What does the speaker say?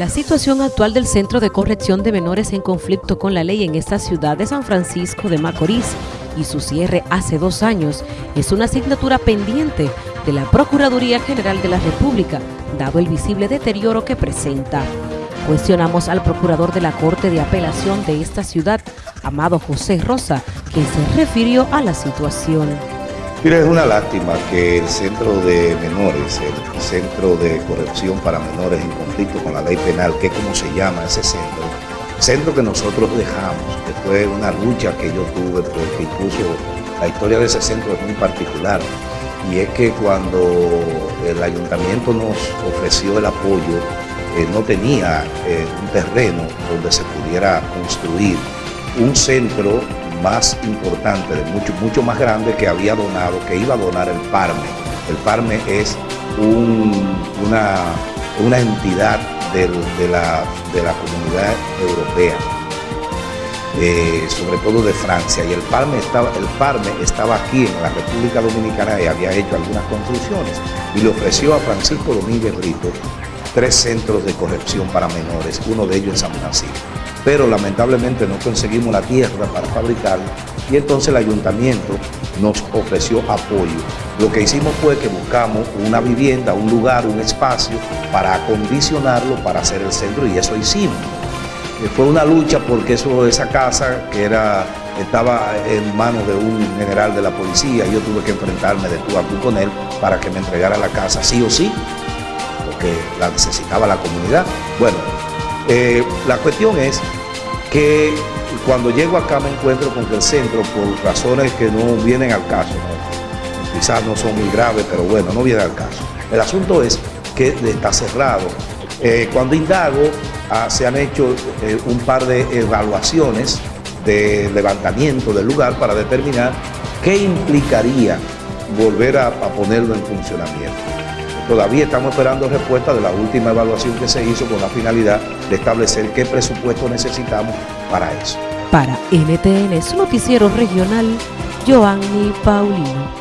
La situación actual del Centro de Corrección de Menores en conflicto con la ley en esta ciudad de San Francisco de Macorís y su cierre hace dos años es una asignatura pendiente de la Procuraduría General de la República, dado el visible deterioro que presenta. Cuestionamos al procurador de la Corte de Apelación de esta ciudad, Amado José Rosa, quien se refirió a la situación. Mira, es una lástima que el Centro de Menores, el Centro de Corrección para Menores en conflicto con la ley penal, que es como se llama ese centro, centro que nosotros dejamos, que fue una lucha que yo tuve, porque incluso la historia de ese centro es muy particular, y es que cuando el ayuntamiento nos ofreció el apoyo, eh, no tenía eh, un terreno donde se pudiera construir un centro más importante, de mucho, mucho más grande que había donado, que iba a donar el PARME. El PARME es una, entidad de, la, comunidad europea, eh, sobre todo de Francia, y el PARME, estaba, el PARME estaba aquí en la República Dominicana y había hecho algunas construcciones, y le ofreció a Francisco Domínguez Brito tres centros de corrección para menores, uno de ellos en San Francisco pero lamentablemente no conseguimos la tierra para fabricarlo y entonces el ayuntamiento nos ofreció apoyo. Lo que hicimos fue que buscamos una vivienda, un lugar, un espacio para acondicionarlo para hacer el centro y eso hicimos. Eh, fue una lucha porque eso, esa casa que era, estaba en manos de un general de la policía yo tuve que enfrentarme de tú a tú con él para que me entregara la casa sí o sí, porque la necesitaba la comunidad. Bueno, eh, la cuestión es que cuando llego acá me encuentro con que el centro, por razones que no vienen al caso, quizás no son muy graves, pero bueno, no vienen al caso. El asunto es que está cerrado. Eh, cuando indago, ah, se han hecho eh, un par de evaluaciones de levantamiento del lugar para determinar qué implicaría volver a ponerlo en funcionamiento. Todavía estamos esperando respuesta de la última evaluación que se hizo con la finalidad de establecer qué presupuesto necesitamos para eso. Para NTN, su noticiero regional, Joanny Paulino.